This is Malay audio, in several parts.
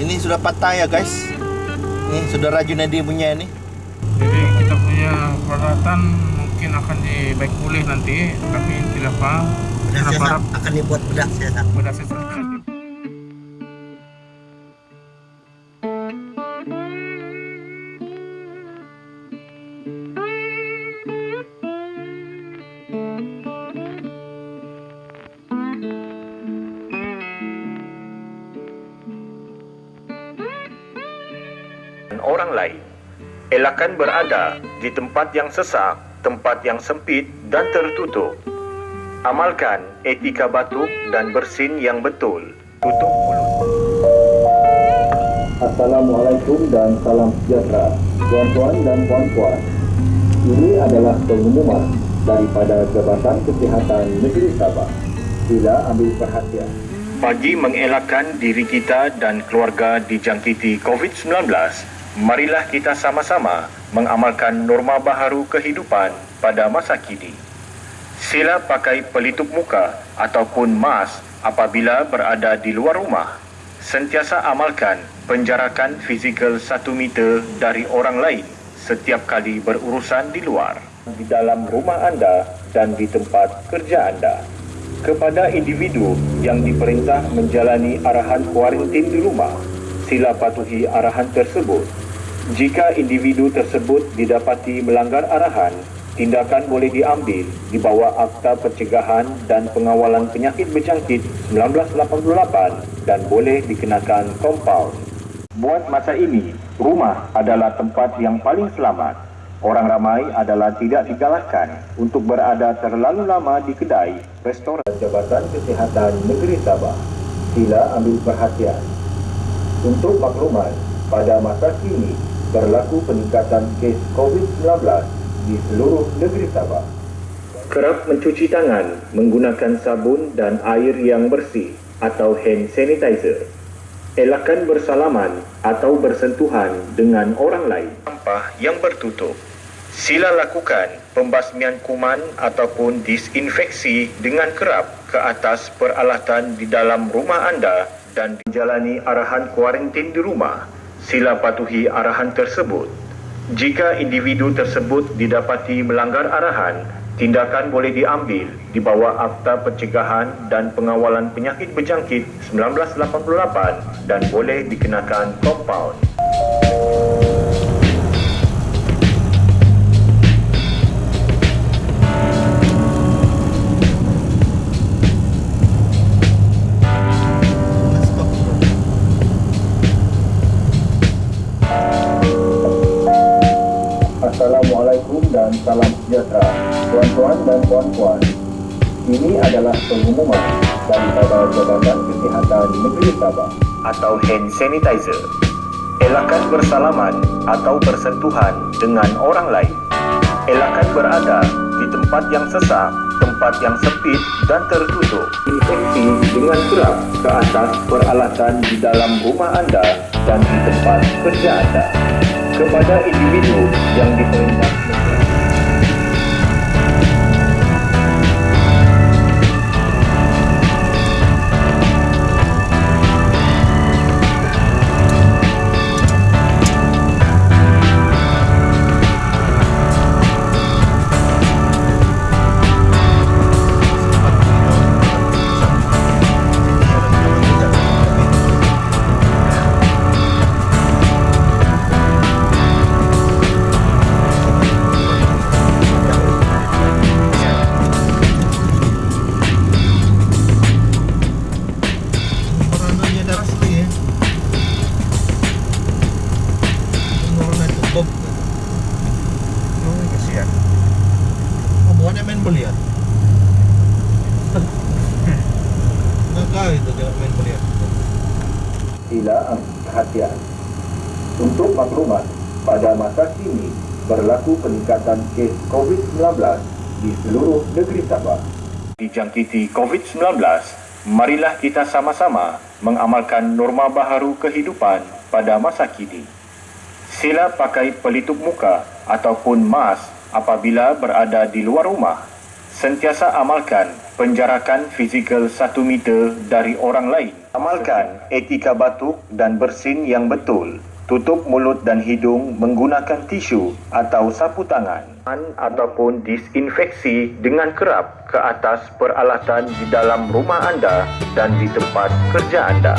Ini sudah patah ya guys. Ini sudah rajun dia punya ni. Jadi kita punya peralatan mungkin akan dibaik pulih nanti, tapi tidak apa. Bedah Harap- siasat harap akan dibuat bedah siasat. bedah sesat. Dan orang lain. Elakkan berada di tempat yang sesak, tempat yang sempit dan tertutup. Amalkan etika batuk dan bersin yang betul. Tutup mulut. Assalamualaikum dan salam sejahtera, tuan-tuan dan puan-puan. Ini adalah pengumuman daripada Jabatan Kesihatan Negeri Sabah. Sila ambil perhatian. Bagi mengelakkan diri kita dan keluarga dijangkiti COVID-19, marilah kita sama-sama mengamalkan norma baharu kehidupan pada masa kini. Sila pakai pelitup muka ataupun mask apabila berada di luar rumah. Sentiasa amalkan penjarakan fizikal 1 meter dari orang lain setiap kali berurusan di luar, di dalam rumah anda dan di tempat kerja anda. Kepada individu yang diperintah menjalani arahan kuarantin di rumah, sila patuhi arahan tersebut. Jika individu tersebut didapati melanggar arahan, tindakan boleh diambil di bawah Akta Pencegahan dan Pengawalan Penyakit Berjangkit 1988 dan boleh dikenakan kompaun. Buat masa ini, rumah adalah tempat yang paling selamat. Orang ramai adalah tidak digalakkan untuk berada terlalu lama di kedai, restoran. Jabatan Kesihatan Negeri Sabah. Sila ambil perhatian. Untuk makluman, pada masa kini berlaku peningkatan kes COVID-19 di seluruh negeri Sabah. Kerap mencuci tangan menggunakan sabun dan air yang bersih atau hand sanitizer. Elakkan bersalaman atau bersentuhan dengan orang lain. Sampah yang bertutup. Sila lakukan pembasmian kuman ataupun disinfeksi dengan kerap ke atas peralatan di dalam rumah anda dan menjalani arahan kuarantin di rumah. Sila patuhi arahan tersebut. Jika individu tersebut didapati melanggar arahan, tindakan boleh diambil di bawah Akta Pencegahan dan Pengawalan Penyakit Berjangkit 1988 dan boleh dikenakan kompaun. Assalamualaikum dan salam sejahtera, tuan-tuan dan puan-puan. Ini adalah pengumuman daripada Jabatan Kesihatan Negeri Sabah. atau hand sanitizer. Elakkan bersalaman atau bersentuhan dengan orang lain. Elakkan berada di tempat yang sesak, tempat yang sempit dan tertutup. Infeksi dengan kerap ke atas peralatan di dalam rumah anda dan di tempat kerja anda. Kepada individu yang diperintah Bukannya main belian. Enggak itu jangan main belian. Sila ambil perhatian. Untuk makluman, pada masa kini berlaku peningkatan kes COVID-19 di seluruh negeri Sabah. dijangkiti COVID-19, marilah kita sama-sama mengamalkan norma baharu kehidupan pada masa kini. Sila pakai pelitup muka ataupun mask apabila berada di luar rumah. Sentiasa amalkan penjarakan fizikal 1 meter dari orang lain Amalkan etika batuk dan bersin yang betul. Tutup mulut dan hidung menggunakan tisu atau sapu tangan ataupun disinfeksi dengan kerap ke atas peralatan di dalam rumah anda dan di tempat kerja anda.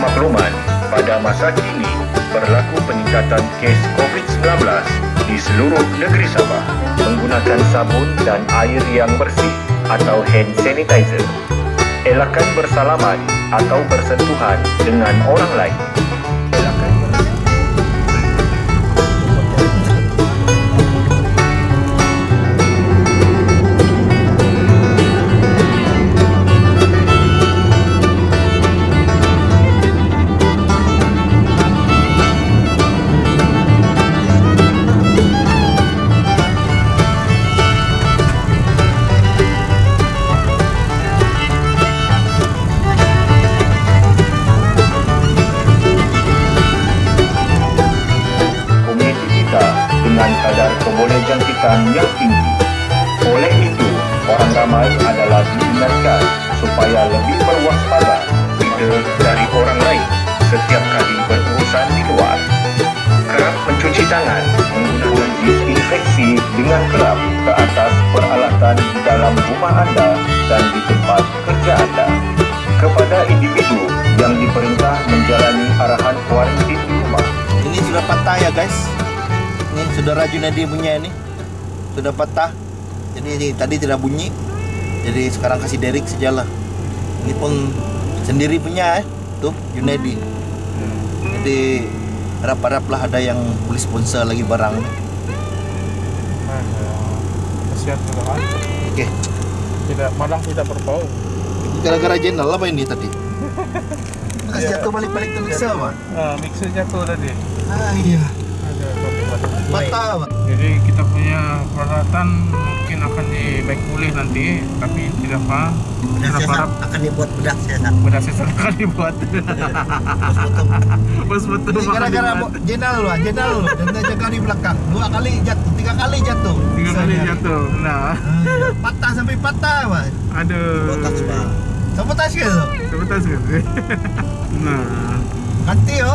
Makluman, pada masa kini berlaku peningkatan kes COVID-19 di seluruh negeri Sabah menggunakan sabun dan air yang bersih atau hand sanitizer. Elakkan bersalaman atau bersentuhan dengan orang lain. Adalah diingatkan supaya lebih berwaspada kita dari orang lain setiap kali berurusan di luar. Kerap mencuci tangan menggunakan disinfeksi dengan kerap ke atas peralatan di dalam rumah anda dan di tempat kerja anda. Kepada individu yang diperintah menjalani arahan kuarantin di rumah, Ini sudah patah ya guys. Ini saudara Junedi punya ini. Sudah patah. Jadi ini tadi tidak bunyi. Jadi sekarang kasih Derek sajalah. Ini pun sendiri punya eh. Tuh Junedi. Jadi harap-haraplah ada yang boleh sponsor lagi barang. Kasihan kan. Oke. Tidak, malah tidak berbau. Gara-gara jenal apa ini tadi? Kasih jatuh balik-balik ke mixer, Pak. Ah, mixer jatuh tadi. Ah, iya. Ada Pak. Jadi kita punya peralatan akan dibaik pulih nanti, tapi tidak apa. Kita harap akan dibuat bedak saya. bedah sesat akan dibuat. Bos betul Ini gara-gara mo- jenal lu, ah, jenal lu dan dia jaga di belakang. Dua kali jatuh, tiga kali jatuh. tiga kali jatuh. Nah, Ah, patah sampai patah, Pak. aduh. Sabotaj ke tu? Sabotaj kan? nah, Ganti yo.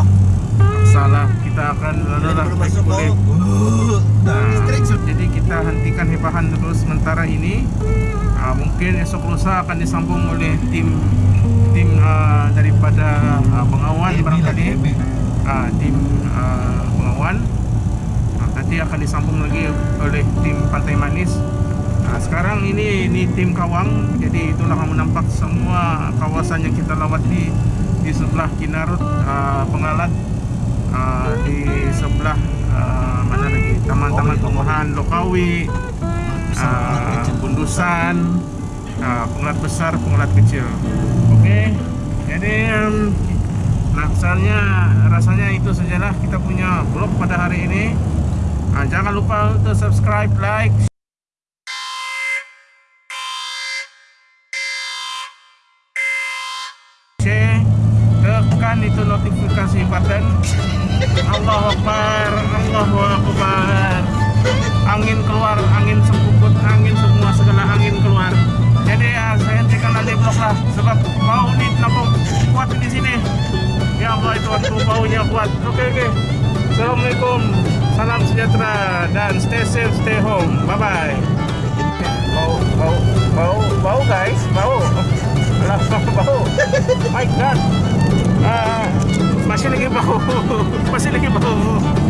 Salah kita akan. Uh, dah Nah, jadi kita hentikan hebahan dulu sementara ini. Ah, mungkin esok lusa akan disambung oleh tim tim ah, daripada ah, pengawan barangkali. Ah, tim ah, pengawan. Ah, nanti akan disambung lagi oleh tim Pantai Manis. Nah, sekarang ini ini tim Kawang. Jadi itulah yang menampak semua kawasan yang kita lawati di sebelah Kinarut ah, Pengalat ah, di sebelah ah, mana lagi? Taman-taman tumbuhan Lokawi ah, Bundusan Pengelat besar Pengelat kecil. Okey jadi um, Naksarnya rasanya itu sajalah kita punya vlog pada hari ini. Jangan lupa untuk subscribe, like, share tekan itu notifikasi button Allahu Akbar Allahu Akbar. Angin keluar angin sempuput angin semua segala angin keluar. Jadi ya saya hentikan nanti vlog lah sebab bau ni terlalu kuat di sini. Ya Allah itu waktu baunya kuat. Oke oke. Assalamualaikum. Salam sejahtera dan stay safe stay home. Bye bye bau bau bau bau guys. Bau bau. My god Ah, ah. uh, masilagin pa ako. masilagin pa ako.